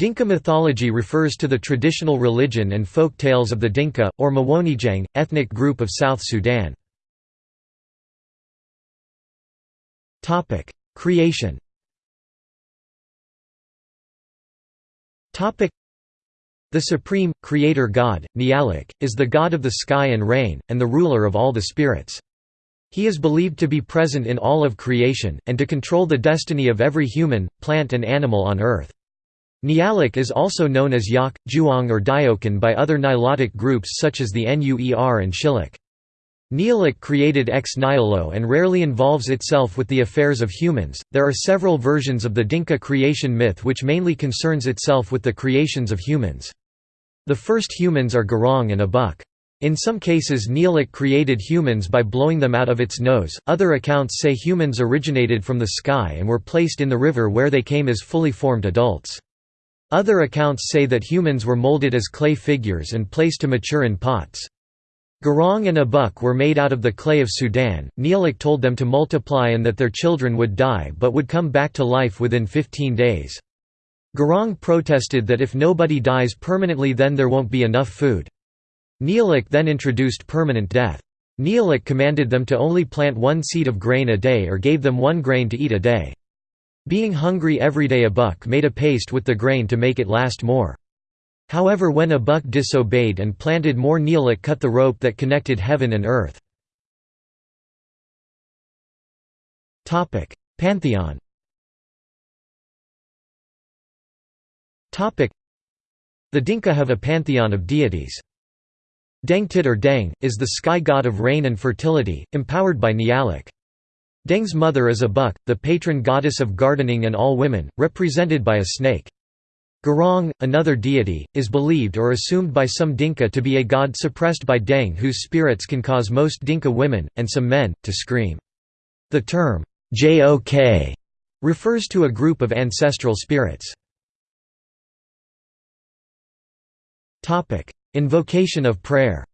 Dinka mythology refers to the traditional religion and folk tales of the Dinka, or Mawonijang, ethnic group of South Sudan. Creation The supreme, creator god, Nialik, is the god of the sky and rain, and the ruler of all the spirits. He is believed to be present in all of creation, and to control the destiny of every human, plant and animal on earth. Nialik is also known as Yak, Juang or Diokan by other Nilotic groups such as the Nuer and Shilluk. Nialik created ex nihilo and rarely involves itself with the affairs of humans. There are several versions of the Dinka creation myth which mainly concerns itself with the creations of humans. The first humans are Garang and Abuk. In some cases Nialik created humans by blowing them out of its nose, other accounts say humans originated from the sky and were placed in the river where they came as fully formed adults. Other accounts say that humans were molded as clay figures and placed to mature in pots. Garang and Abuk were made out of the clay of Sudan. Nialik told them to multiply and that their children would die but would come back to life within 15 days. Garang protested that if nobody dies permanently then there won't be enough food. Nialik then introduced permanent death. Nialik commanded them to only plant one seed of grain a day or gave them one grain to eat a day. Being hungry every day Abuk made a paste with the grain to make it last more. However when Abuk disobeyed and planted more Nialik cut the rope that connected heaven and earth. Pantheon The Dinka have a pantheon of deities. Dengtit or Deng, is the sky god of rain and fertility, empowered by Nialik. Deng's mother is Abuk, the patron goddess of gardening and all women, represented by a snake. Garang, another deity, is believed or assumed by some Dinka to be a god suppressed by Deng whose spirits can cause most Dinka women, and some men, to scream. The term, Jok, refers to a group of ancestral spirits. Invocation of prayer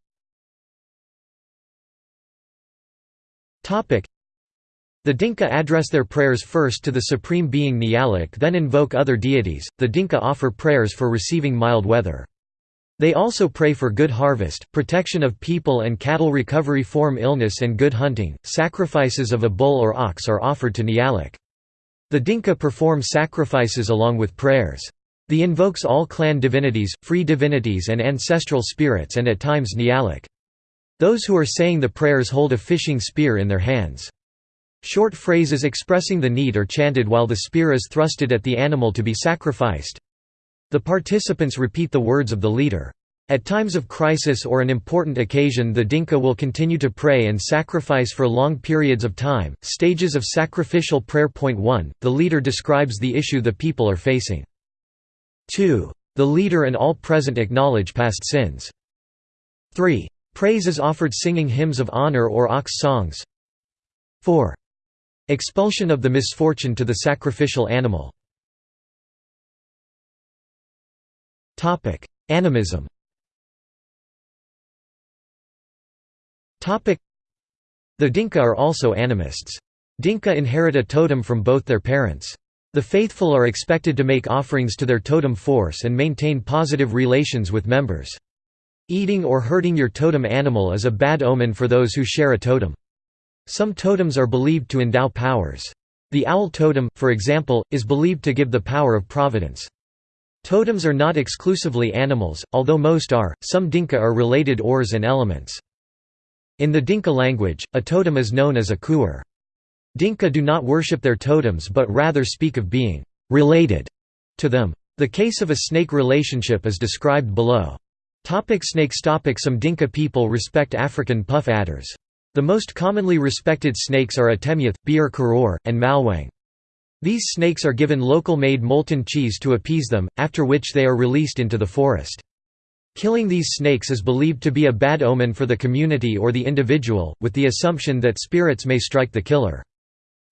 the Dinka address their prayers first to the supreme being Nialik then invoke other deities. The Dinka offer prayers for receiving mild weather. They also pray for good harvest, protection of people and cattle recovery from illness and good hunting. Sacrifices of a bull or ox are offered to Nialik. The Dinka perform sacrifices along with prayers. The invokes all clan divinities, free divinities and ancestral spirits and at times Nialik. Those who are saying the prayers hold a fishing spear in their hands. Short phrases expressing the need are chanted while the spear is thrusted at the animal to be sacrificed. The participants repeat the words of the leader. At times of crisis or an important occasion, the Dinka will continue to pray and sacrifice for long periods of time. Stages of sacrificial prayer. Point 1 The leader describes the issue the people are facing. 2. The leader and all present acknowledge past sins. 3. Praise is offered singing hymns of honor or ox songs. 4. Expulsion of the misfortune to the sacrificial animal Animism The Dinka are also animists. Dinka inherit a totem from both their parents. The faithful are expected to make offerings to their totem force and maintain positive relations with members. Eating or hurting your totem animal is a bad omen for those who share a totem. Some totems are believed to endow powers. The owl totem, for example, is believed to give the power of providence. Totems are not exclusively animals, although most are. Some Dinka are related ors and elements. In the Dinka language, a totem is known as a kuer. Dinka do not worship their totems but rather speak of being related to them. The case of a snake relationship is described below. Topic snakes topic Some Dinka people respect African puff adders. The most commonly respected snakes are Atemyath, Bir Karor, and Malwang. These snakes are given local-made molten cheese to appease them, after which they are released into the forest. Killing these snakes is believed to be a bad omen for the community or the individual, with the assumption that spirits may strike the killer.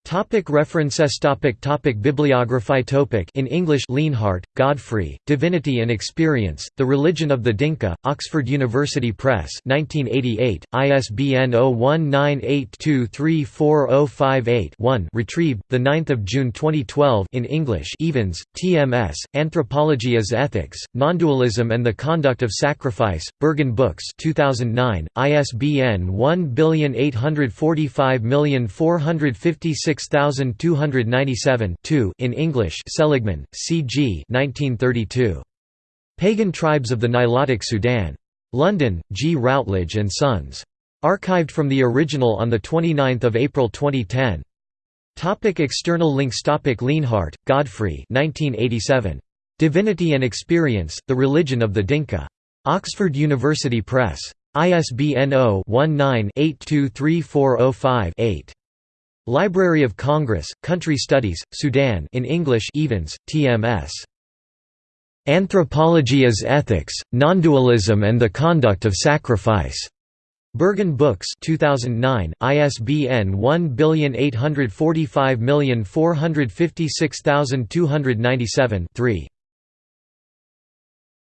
Topic references topic topic Bibliography topic In English Lienhardt, Godfrey, Divinity and Experience, The Religion of the Dinka, Oxford University Press 1988, ISBN 0198234058-1 retrieved, 9 June 2012 in English Evens, TMS, Anthropology as Ethics, Nondualism and the Conduct of Sacrifice, Berghahn Books 2009, ISBN 1845456456 6297 in English Seligman, C. G. 1932. Pagan Tribes of the Nilotic Sudan. London, G. Routledge and Sons. Archived from the original on 29 April 2010. Topic external links Topic Lienhardt, Godfrey 1987. Divinity and Experience, The Religion of the Dinka. Oxford University Press. ISBN 0-19-823405-8. Library of Congress, Country Studies, Sudan in English Evens, TMS. Anthropology as Ethics, Nondualism and the Conduct of Sacrifice. Berghahn Books 2009, ISBN 1845456297-3